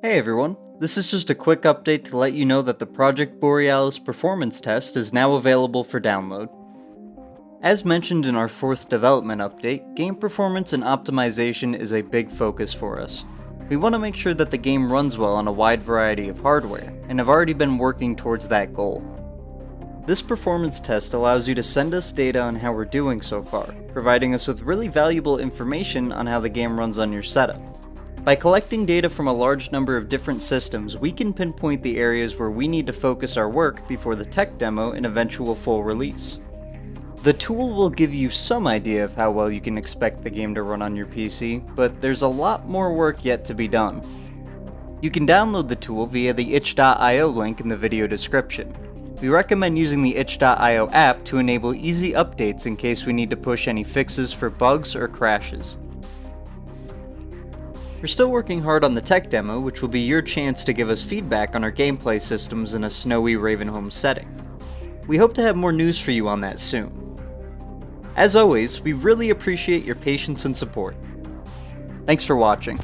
Hey everyone, this is just a quick update to let you know that the Project Borealis performance test is now available for download. As mentioned in our fourth development update, game performance and optimization is a big focus for us. We want to make sure that the game runs well on a wide variety of hardware, and have already been working towards that goal. This performance test allows you to send us data on how we're doing so far, providing us with really valuable information on how the game runs on your setup. By collecting data from a large number of different systems, we can pinpoint the areas where we need to focus our work before the tech demo and eventual full release. The tool will give you some idea of how well you can expect the game to run on your PC, but there's a lot more work yet to be done. You can download the tool via the itch.io link in the video description. We recommend using the itch.io app to enable easy updates in case we need to push any fixes for bugs or crashes. We're still working hard on the tech demo, which will be your chance to give us feedback on our gameplay systems in a snowy Ravenholm setting. We hope to have more news for you on that soon. As always, we really appreciate your patience and support. Thanks for watching.